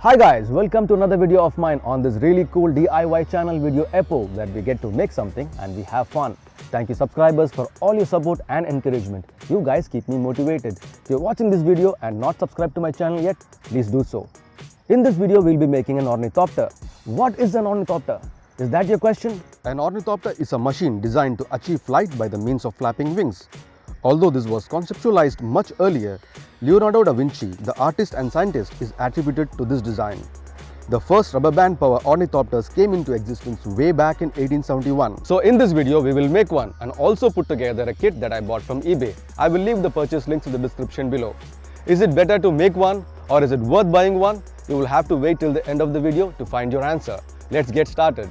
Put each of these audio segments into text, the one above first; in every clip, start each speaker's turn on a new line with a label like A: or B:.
A: Hi guys, welcome to another video of mine on this really cool DIY channel video Epo where we get to make something and we have fun. Thank you subscribers for all your support and encouragement. You guys keep me motivated. If you're watching this video and not subscribed to my channel yet, please do so. In this video, we'll be making an ornithopter. What is an ornithopter? Is that your question? An ornithopter is a machine designed to achieve flight by the means of flapping wings. Although this was conceptualized much earlier, Leonardo da Vinci, the artist and scientist, is attributed to this design. The first rubber band power ornithopters came into existence way back in 1871. So in this video, we will make one and also put together a kit that I bought from eBay. I will leave the purchase links in the description below. Is it better to make one or is it worth buying one? You will have to wait till the end of the video to find your answer. Let's get started.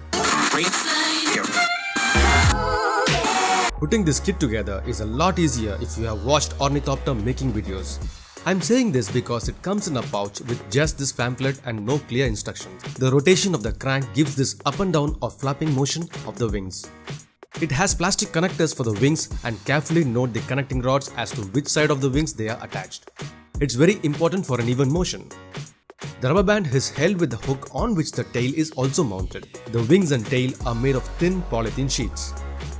B: Putting this kit together is a lot easier if you have watched ornithopter making videos. I'm saying this because it comes in a pouch with just this pamphlet and no clear instructions. The rotation of the crank gives this up and down or flapping motion of the wings. It has plastic connectors for the wings and carefully note the connecting rods as to which side of the wings they are attached. It's very important for an even motion. The rubber band is held with the hook on which the tail is also mounted. The wings and tail are made of thin polythene sheets.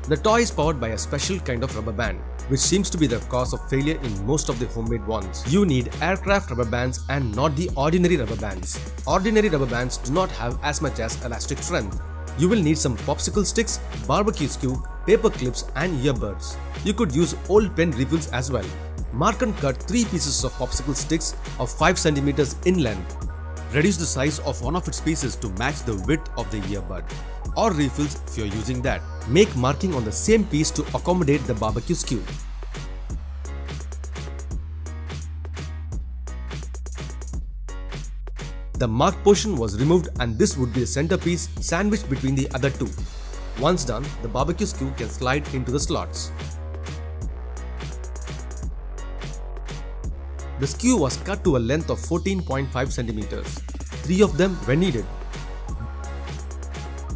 B: The toy is powered by a special kind of rubber band, which seems to be the cause of failure in most of the homemade ones. You need aircraft rubber bands and not the ordinary rubber bands. Ordinary rubber bands do not have as much as elastic strength. You will need some popsicle sticks, barbecue skew, paper clips and earbuds. You could use old pen refills as well. Mark and cut 3 pieces of popsicle sticks of 5 cm in length. Reduce the size of one of its pieces to match the width of the earbud or refills if you're using that. Make marking on the same piece to accommodate the barbecue skew. The marked portion was removed and this would be the centerpiece sandwiched between the other two. Once done, the barbecue skew can slide into the slots. The skew was cut to a length of 14.5 centimeters. Three of them were needed.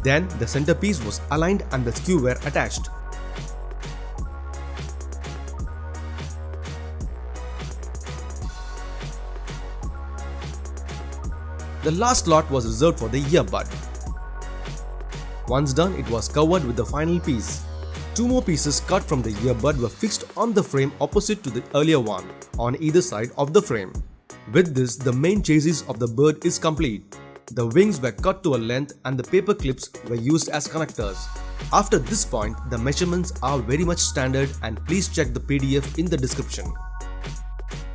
B: Then the centerpiece was aligned and the skew were attached. The last slot was reserved for the earbud. Once done, it was covered with the final piece. Two more pieces cut from the earbud were fixed on the frame opposite to the earlier one, on either side of the frame. With this, the main chassis of the bird is complete. The wings were cut to a length and the paper clips were used as connectors. After this point, the measurements are very much standard and please check the PDF in the description.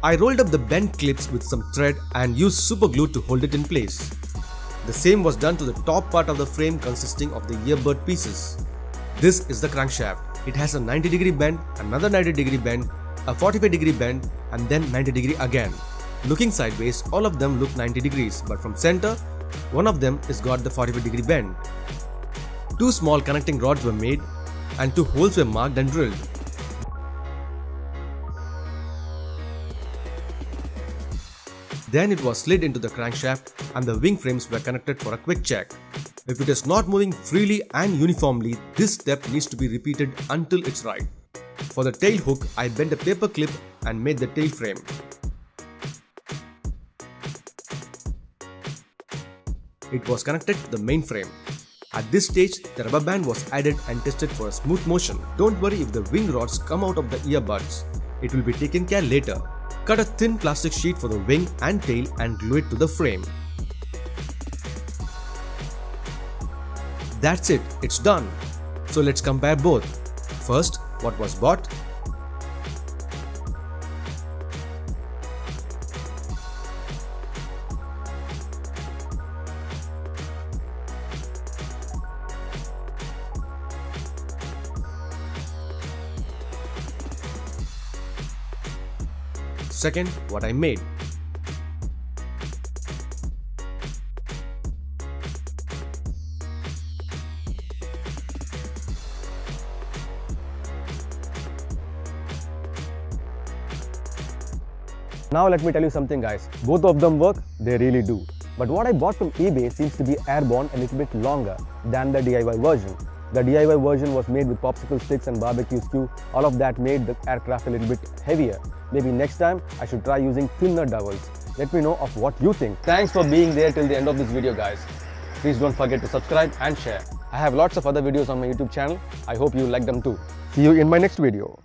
B: I rolled up the bent clips with some thread and used super glue to hold it in place. The same was done to the top part of the frame consisting of the earbud pieces. This is the crankshaft. It has a 90 degree bend, another 90 degree bend, a 45 degree bend and then 90 degree again. Looking sideways, all of them look 90 degrees but from center, one of them is got the 45 degree bend. Two small connecting rods were made and two holes were marked and drilled. Then it was slid into the crankshaft and the wing frames were connected for a quick check. If it is not moving freely and uniformly, this step needs to be repeated until it's right. For the tail hook, I bent a paper clip and made the tail frame. It was connected to the main frame. At this stage, the rubber band was added and tested for smooth motion. Don't worry if the wing rods come out of the earbuds. It will be taken care later. Cut a thin plastic sheet for the wing and tail and glue it to the frame. That's it, it's done. So let's compare both. First, what was bought Second, what I made.
A: Now let me tell you something guys, both of them work, they really do. But what I bought from eBay seems to be airborne a little bit longer than the DIY version. The DIY version was made with popsicle sticks and barbecue skew. All of that made the aircraft a little bit heavier. Maybe next time I should try using thinner dowels. Let me know of what you think. Thanks for being there till the end of this video guys. Please don't forget to subscribe and share. I have lots of other videos on my YouTube channel. I hope you like them too. See you in my next video.